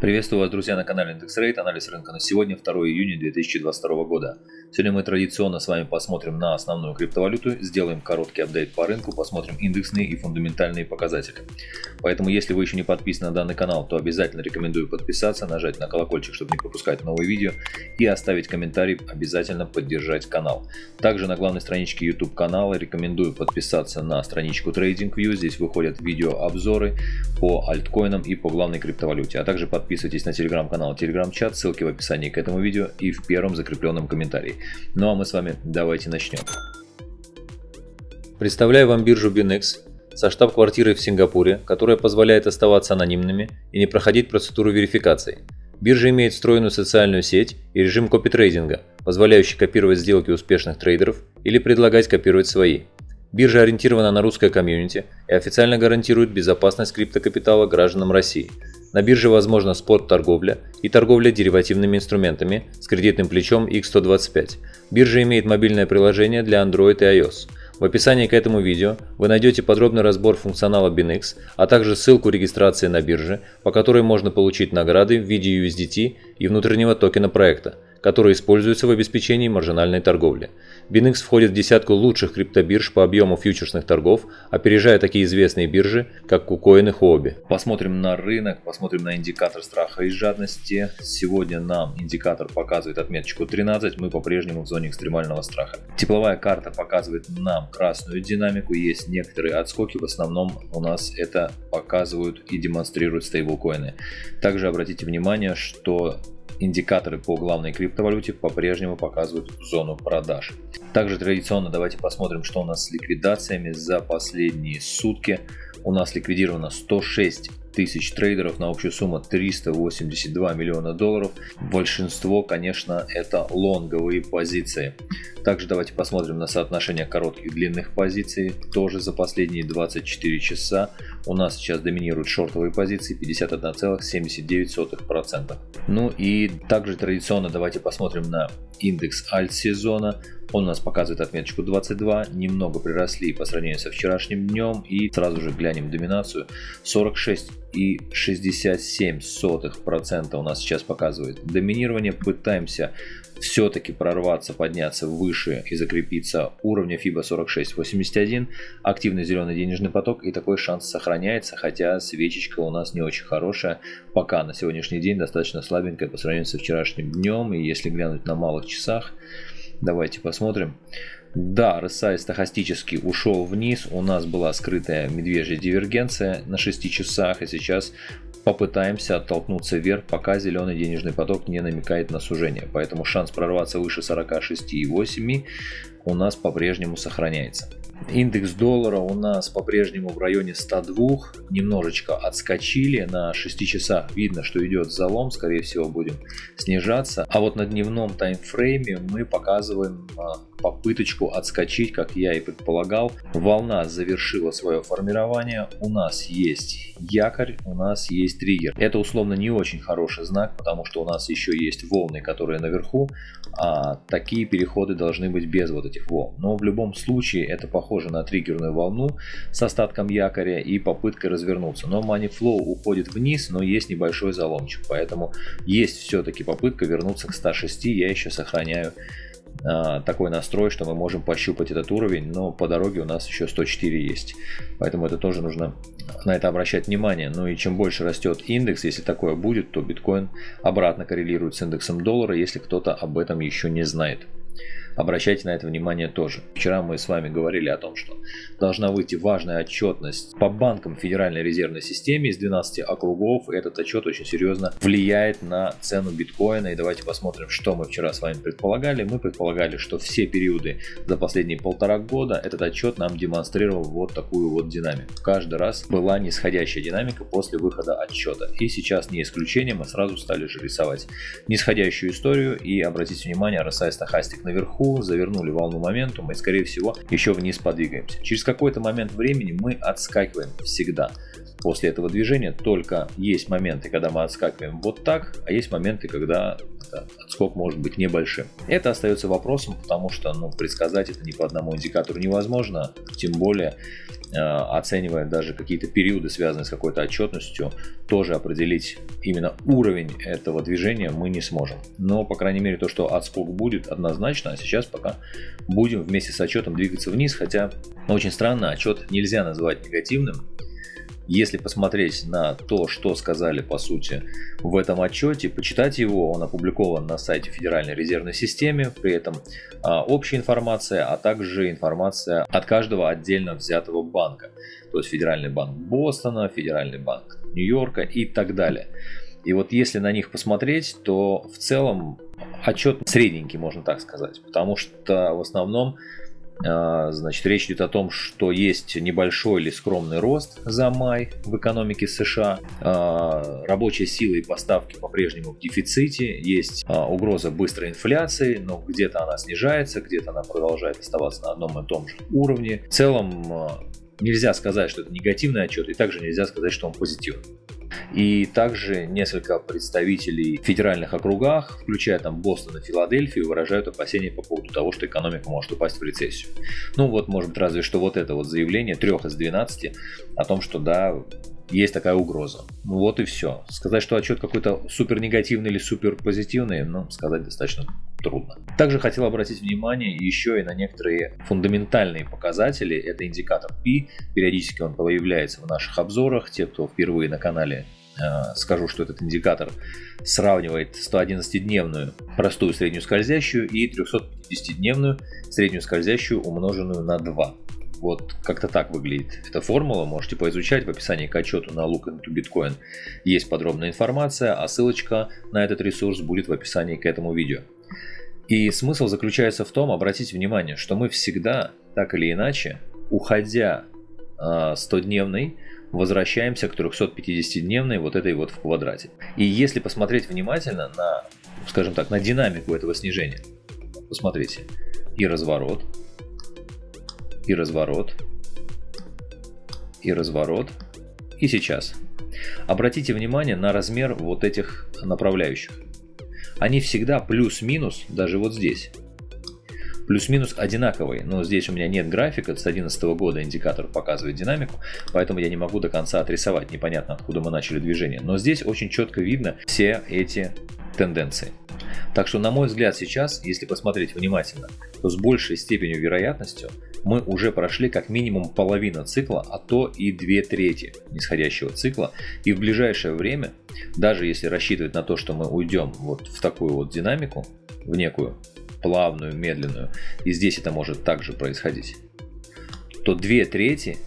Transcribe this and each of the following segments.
Приветствую вас, друзья, на канале IndexRate. Анализ рынка на сегодня, 2 июня 2022 года. Сегодня мы традиционно с вами посмотрим на основную криптовалюту, сделаем короткий апдейт по рынку, посмотрим индексные и фундаментальные показатели. Поэтому, если вы еще не подписаны на данный канал, то обязательно рекомендую подписаться, нажать на колокольчик, чтобы не пропускать новые видео и оставить комментарий, обязательно поддержать канал. Также на главной страничке YouTube канала рекомендую подписаться на страничку TradingView. Здесь выходят видеообзоры по альткоинам и по главной криптовалюте, а также подписывайтесь Подписывайтесь на телеграм-канал, телеграм-чат, ссылки в описании к этому видео и в первом закрепленном комментарии. Ну а мы с вами давайте начнем. Представляю вам биржу BinX со штаб-квартирой в Сингапуре, которая позволяет оставаться анонимными и не проходить процедуру верификации. Биржа имеет встроенную социальную сеть и режим копитрейдинга, позволяющий копировать сделки успешных трейдеров или предлагать копировать свои. Биржа ориентирована на русское комьюнити и официально гарантирует безопасность криптокапитала гражданам России. На бирже возможна спот-торговля и торговля деривативными инструментами с кредитным плечом X125. Биржа имеет мобильное приложение для Android и iOS. В описании к этому видео вы найдете подробный разбор функционала BinX, а также ссылку регистрации на бирже, по которой можно получить награды в виде USDT и внутреннего токена проекта – которые используются в обеспечении маржинальной торговли. BinX входит в десятку лучших криптобирж по объему фьючерсных торгов, опережая такие известные биржи, как KuCoin и Huobi. Посмотрим на рынок, посмотрим на индикатор страха и жадности. Сегодня нам индикатор показывает отметочку 13, мы по-прежнему в зоне экстремального страха. Тепловая карта показывает нам красную динамику, есть некоторые отскоки, в основном у нас это показывают и демонстрируют стейблкоины. Также обратите внимание, что Индикаторы по главной криптовалюте по-прежнему показывают зону продаж. Также традиционно давайте посмотрим, что у нас с ликвидациями за последние сутки. У нас ликвидировано 106 тысяч трейдеров на общую сумму 382 миллиона долларов. Большинство, конечно, это лонговые позиции. Также давайте посмотрим на соотношение коротких и длинных позиций. Тоже за последние 24 часа у нас сейчас доминируют шортовые позиции 51,79%. Ну и также традиционно давайте посмотрим на индекс альт сезона. Он у нас показывает отметочку 22, немного приросли по сравнению со вчерашним днем и сразу же глянем доминацию. 46 и 67 сотых у нас сейчас показывает доминирование. Пытаемся все-таки прорваться, подняться выше и закрепиться уровня FIBA 46.81, активный зеленый денежный поток и такой шанс сохраняется, хотя свечечка у нас не очень хорошая, пока на сегодняшний день достаточно слабенькая по сравнению со вчерашним днем, и если глянуть на малых часах, давайте посмотрим. Да, RSI стахастически ушел вниз, у нас была скрытая медвежья дивергенция на 6 часах, и сейчас попытаемся оттолкнуться вверх, пока зеленый денежный поток не намекает на сужение. Поэтому шанс прорваться выше 46,8 у нас по-прежнему сохраняется. Индекс доллара у нас по-прежнему в районе 102, немножечко отскочили, на 6 часах видно, что идет залом, скорее всего будем снижаться. А вот на дневном таймфрейме мы показываем а, попыточку отскочить, как я и предполагал. Волна завершила свое формирование, у нас есть якорь, у нас есть триггер. Это условно не очень хороший знак, потому что у нас еще есть волны, которые наверху, а такие переходы должны быть без вот этих волн. Но в любом случае это похоже на триггерную волну с остатком якоря и попыткой развернуться. Но money flow уходит вниз, но есть небольшой заломчик, поэтому есть все-таки попытка вернуться к 106, я еще сохраняю а, такой настрой, что мы можем пощупать этот уровень, но по дороге у нас еще 104 есть. Поэтому это тоже нужно на это обращать внимание. Ну и чем больше растет индекс, если такое будет, то биткоин обратно коррелирует с индексом доллара, если кто-то об этом еще не знает. Обращайте на это внимание тоже. Вчера мы с вами говорили о том, что должна выйти важная отчетность по банкам Федеральной резервной системе из 12 округов. Этот отчет очень серьезно влияет на цену биткоина. И давайте посмотрим, что мы вчера с вами предполагали. Мы предполагали, что все периоды за последние полтора года этот отчет нам демонстрировал вот такую вот динамику. Каждый раз была нисходящая динамика после выхода отчета. И сейчас не исключение, мы сразу стали же рисовать нисходящую историю. И обратите внимание, RSI стахастик наверху, завернули волну моментума и скорее всего еще вниз подвигаемся. Через какой-то момент времени мы отскакиваем всегда. После этого движения, только есть моменты, когда мы отскакиваем вот так, а есть моменты, когда отскок может быть небольшим. Это остается вопросом, потому что ну, предсказать это ни по одному индикатору невозможно, тем более э, оценивая даже какие-то периоды, связанные с какой-то отчетностью, тоже определить именно уровень этого движения мы не сможем. Но, по крайней мере, то, что отскок будет однозначно, а сейчас пока будем вместе с отчетом двигаться вниз, хотя очень странно, отчет нельзя называть негативным, если посмотреть на то, что сказали по сути в этом отчете, почитать его, он опубликован на сайте Федеральной резервной системы, при этом а, общая информация, а также информация от каждого отдельно взятого банка. То есть Федеральный банк Бостона, Федеральный банк Нью-Йорка и так далее. И вот если на них посмотреть, то в целом отчет средненький, можно так сказать, потому что в основном значит, речь идет о том, что есть небольшой или скромный рост за май в экономике США. А, рабочая сила и поставки по-прежнему в дефиците. Есть а, угроза быстрой инфляции, но где-то она снижается, где-то она продолжает оставаться на одном и том же уровне. В целом нельзя сказать, что это негативный отчет, и также нельзя сказать, что он позитивный. И также несколько представителей в федеральных округах, включая там Бостон и Филадельфию, выражают опасения по поводу того, что экономика может упасть в рецессию. Ну вот, может быть, разве что вот это вот заявление трех из 12 о том, что да, есть такая угроза. Ну вот и все. Сказать, что отчет какой-то супер негативный или супер позитивный, ну, сказать достаточно трудно. Также хотел обратить внимание еще и на некоторые фундаментальные показатели. Это индикатор P. Периодически он появляется в наших обзорах. Те, кто впервые на канале, скажу, что этот индикатор сравнивает 111-дневную простую среднюю скользящую и 350-дневную среднюю скользящую умноженную на 2. Вот как-то так выглядит эта формула. Можете поизучать в описании к отчету на Look into Bitcoin. Есть подробная информация, а ссылочка на этот ресурс будет в описании к этому видео. И смысл заключается в том, обратите внимание, что мы всегда, так или иначе, уходя 100-дневный, а, возвращаемся к 350-дневной вот этой вот в квадрате. И если посмотреть внимательно на, скажем так, на динамику этого снижения, посмотрите, и разворот, и разворот, и разворот, и сейчас. Обратите внимание на размер вот этих направляющих. Они всегда плюс-минус, даже вот здесь, плюс-минус одинаковые. Но здесь у меня нет графика, с 2011 года индикатор показывает динамику, поэтому я не могу до конца отрисовать, непонятно откуда мы начали движение. Но здесь очень четко видно все эти тенденции. Так что, на мой взгляд, сейчас, если посмотреть внимательно, то с большей степенью вероятностью мы уже прошли как минимум половину цикла, а то и две трети нисходящего цикла. И в ближайшее время, даже если рассчитывать на то, что мы уйдем вот в такую вот динамику, в некую плавную, медленную, и здесь это может также происходить, то две трети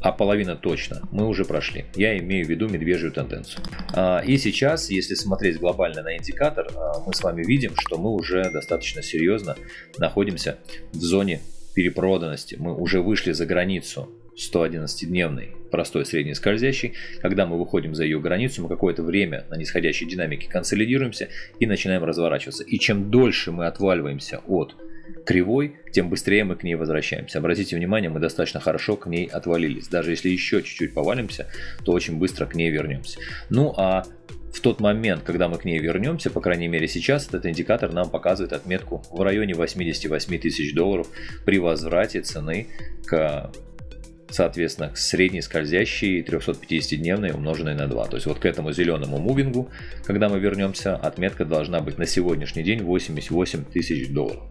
а половина точно, мы уже прошли. Я имею в виду медвежью тенденцию. А, и сейчас, если смотреть глобально на индикатор, а, мы с вами видим, что мы уже достаточно серьезно находимся в зоне перепроданности. Мы уже вышли за границу 111-дневной простой средней скользящей. Когда мы выходим за ее границу, мы какое-то время на нисходящей динамике консолидируемся и начинаем разворачиваться. И чем дольше мы отваливаемся от кривой, тем быстрее мы к ней возвращаемся. Обратите внимание, мы достаточно хорошо к ней отвалились. Даже если еще чуть-чуть повалимся, то очень быстро к ней вернемся. Ну а в тот момент, когда мы к ней вернемся, по крайней мере сейчас, этот индикатор нам показывает отметку в районе 88 тысяч долларов при возврате цены к соответственно, к средней скользящей 350-дневной умноженной на 2. То есть вот к этому зеленому мувингу, когда мы вернемся, отметка должна быть на сегодняшний день 88 тысяч долларов.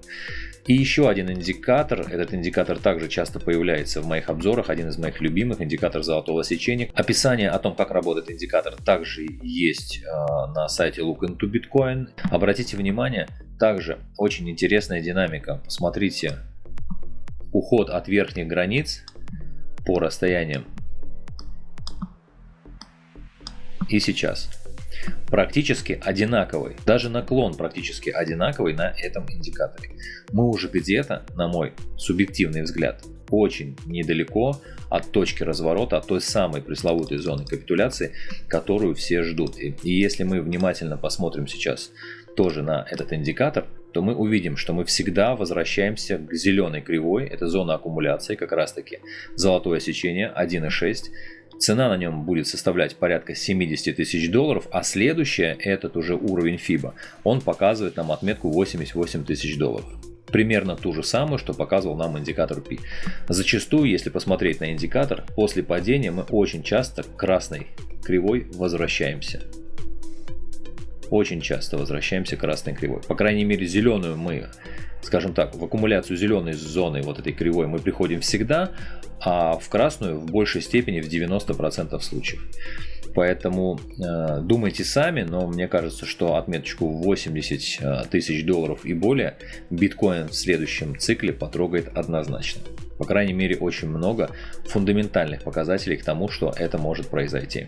И еще один индикатор, этот индикатор также часто появляется в моих обзорах, один из моих любимых, индикатор золотого сечения. Описание о том, как работает индикатор, также есть э, на сайте Look into Bitcoin. Обратите внимание, также очень интересная динамика. Посмотрите, уход от верхних границ по расстояниям и сейчас практически одинаковый. Даже наклон практически одинаковый на этом индикаторе. Мы уже где-то, на мой субъективный взгляд, очень недалеко от точки разворота, от той самой пресловутой зоны капитуляции, которую все ждут. И, и если мы внимательно посмотрим сейчас тоже на этот индикатор, то мы увидим, что мы всегда возвращаемся к зеленой кривой, это зона аккумуляции, как раз таки золотое сечение 1.6, Цена на нем будет составлять порядка 70 тысяч долларов, а следующая, этот уже уровень FIBA, он показывает нам отметку 88 тысяч долларов. Примерно ту же самую, что показывал нам индикатор P. Зачастую, если посмотреть на индикатор, после падения мы очень часто к красной кривой возвращаемся. Очень часто возвращаемся к красной кривой. По крайней мере, зеленую мы скажем так, в аккумуляцию зеленой зоны вот этой кривой мы приходим всегда, а в красную в большей степени в 90% случаев. Поэтому э, думайте сами, но мне кажется, что отметочку 80 э, тысяч долларов и более биткоин в следующем цикле потрогает однозначно. По крайней мере, очень много фундаментальных показателей к тому, что это может произойти.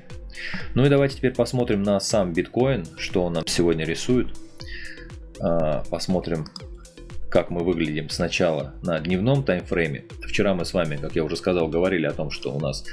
Ну и давайте теперь посмотрим на сам биткоин, что он нам сегодня рисует. Э, посмотрим как мы выглядим сначала на дневном таймфрейме. Вчера мы с вами, как я уже сказал, говорили о том, что у нас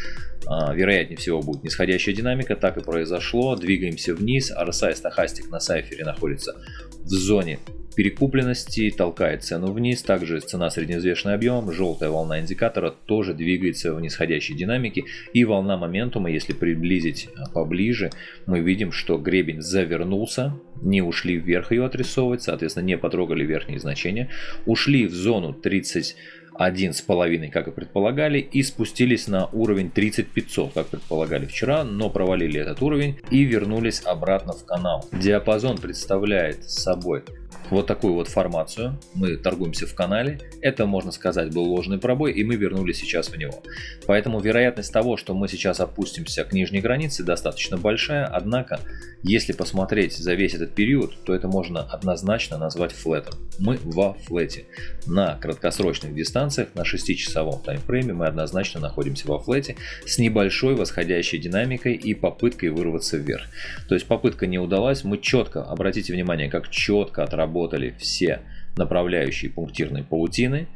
а, вероятнее всего будет нисходящая динамика. Так и произошло. Двигаемся вниз. RSI стахастик на сайфере находится в зоне перекупленности, толкает цену вниз. Также цена средневзвешенный объем, желтая волна индикатора тоже двигается в нисходящей динамике. И волна моментума, если приблизить а, поближе, мы видим, что гребень завернулся, не ушли вверх ее отрисовывать, соответственно не потрогали верхние значения. Ушли в зону 30 один с половиной, как и предполагали, и спустились на уровень 30500, как предполагали вчера, но провалили этот уровень и вернулись обратно в канал. Диапазон представляет собой вот такую вот формацию. Мы торгуемся в канале. Это, можно сказать, был ложный пробой, и мы вернулись сейчас в него. Поэтому вероятность того, что мы сейчас опустимся к нижней границе, достаточно большая. Однако, если посмотреть за весь этот период, то это можно однозначно назвать флетом. Мы во флете. На краткосрочных дистанциях, на 6-часовом таймфрейме мы однозначно находимся во флете с небольшой восходящей динамикой и попыткой вырваться вверх. То есть попытка не удалась. Мы четко, обратите внимание, как четко отработали отработали все направляющие пунктирной паутины,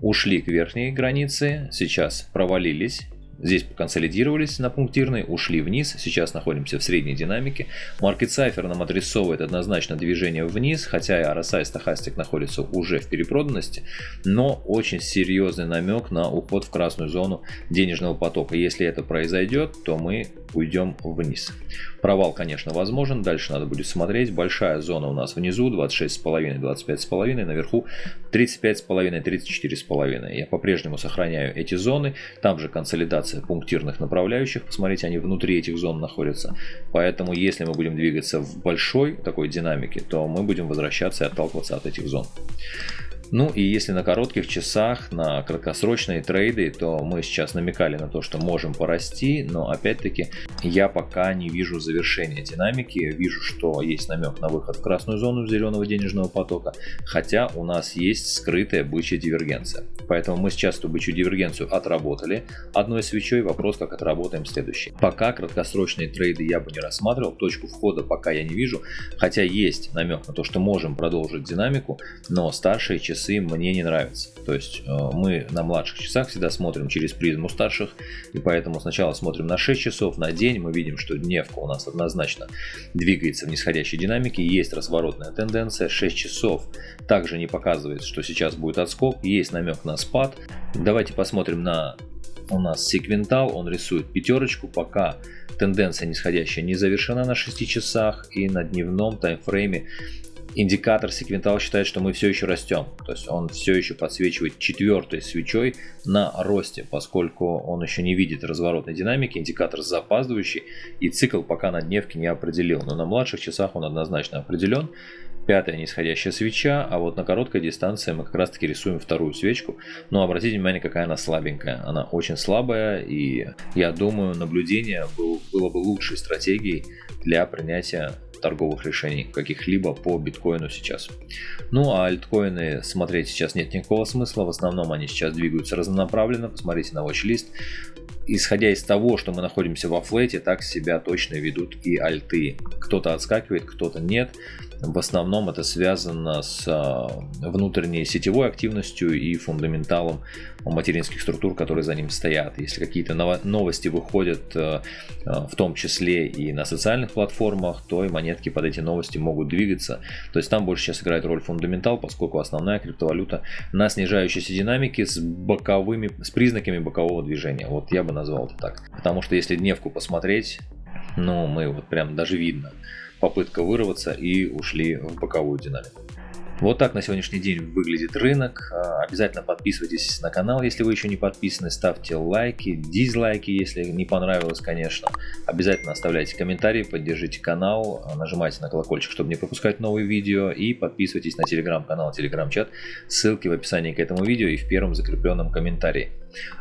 ушли к верхней границе, сейчас провалились Здесь консолидировались на пунктирной, ушли вниз, сейчас находимся в средней динамике. Market Cipher нам отрисовывает однозначно движение вниз, хотя и RSI стахастик находится уже в перепроданности, но очень серьезный намек на уход в красную зону денежного потока. Если это произойдет, то мы уйдем вниз. Провал, конечно, возможен, дальше надо будет смотреть. Большая зона у нас внизу, 26,5, 25,5, наверху 35,5, 34,5. Я по-прежнему сохраняю эти зоны, там же консолидация пунктирных направляющих. Посмотрите, они внутри этих зон находятся. Поэтому, если мы будем двигаться в большой такой динамике, то мы будем возвращаться и отталкиваться от этих зон. Ну и если на коротких часах, на краткосрочные трейды, то мы сейчас намекали на то, что можем порасти, но опять-таки я пока не вижу завершения динамики, вижу, что есть намек на выход в красную зону зеленого денежного потока, хотя у нас есть скрытая бычья дивергенция. Поэтому мы сейчас эту бычью дивергенцию отработали одной свечой, вопрос как отработаем следующий. Пока краткосрочные трейды я бы не рассматривал, точку входа пока я не вижу, хотя есть намек на то, что можем продолжить динамику, но старшие часы часы мне не нравятся. То есть э, мы на младших часах всегда смотрим через призму старших, и поэтому сначала смотрим на 6 часов на день, мы видим, что дневка у нас однозначно двигается в нисходящей динамике, есть разворотная тенденция, 6 часов также не показывает, что сейчас будет отскок, есть намек на спад. Давайте посмотрим на у нас секвентал, он рисует пятерочку, пока тенденция нисходящая не завершена на 6 часах и на дневном таймфрейме индикатор секвентал считает, что мы все еще растем. То есть он все еще подсвечивает четвертой свечой на росте, поскольку он еще не видит разворотной динамики, индикатор запаздывающий и цикл пока на дневке не определил. Но на младших часах он однозначно определен. Пятая нисходящая свеча, а вот на короткой дистанции мы как раз таки рисуем вторую свечку. Но обратите внимание, какая она слабенькая. Она очень слабая и я думаю наблюдение было бы лучшей стратегией для принятия торговых решений каких-либо по биткоину сейчас. Ну а альткоины смотреть сейчас нет никакого смысла, в основном они сейчас двигаются разнонаправленно, посмотрите на watch-лист. Исходя из того, что мы находимся во флете, так себя точно ведут и альты. Кто-то отскакивает, кто-то нет. В основном это связано с а, внутренней сетевой активностью и фундаменталом материнских структур, которые за ним стоят. Если какие-то новости выходят а, а, в том числе и на социальных платформах, то и монетки под эти новости могут двигаться. То есть там больше сейчас играет роль фундаментал, поскольку основная криптовалюта на снижающейся динамике с боковыми, с признаками бокового движения. Вот я бы назвал это так. Потому что если дневку посмотреть, ну, мы вот прям даже видно, попытка вырваться и ушли в боковую динамику. Вот так на сегодняшний день выглядит рынок. А, обязательно подписывайтесь на канал, если вы еще не подписаны. Ставьте лайки, дизлайки, если не понравилось, конечно. Обязательно оставляйте комментарии, поддержите канал, а, нажимайте на колокольчик, чтобы не пропускать новые видео. И подписывайтесь на телеграм-канал, телеграм-чат. Ссылки в описании к этому видео и в первом закрепленном комментарии.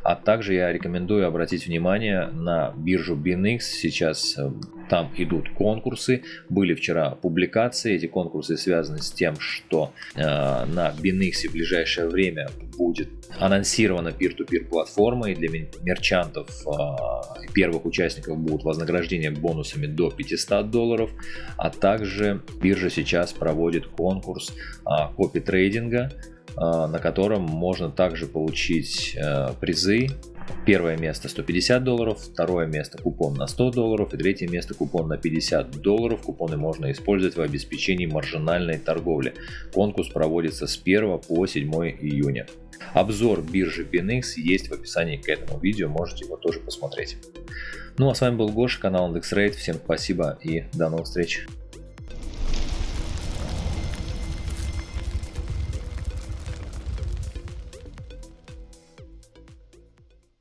А также я рекомендую обратить внимание на биржу BinX. Сейчас э, там идут конкурсы. Были вчера публикации. Эти конкурсы связаны с тем, что э, на BinX в ближайшее время будет анонсирована peer-to-peer платформа. И для мерчантов э, первых участников будут вознаграждения бонусами до 500 долларов. А также биржа сейчас проводит конкурс э, копи-трейдинга а, на котором можно также получить э, призы. Первое место 150 долларов, второе место купон на 100 долларов и третье место купон на 50 долларов. Купоны можно использовать в обеспечении маржинальной торговли. Конкурс проводится с 1 по 7 июня. Обзор биржи BinX есть в описании к этому видео, можете его тоже посмотреть. Ну а с вами был Гоша, канал IndexRate. Всем спасибо и до новых встреч.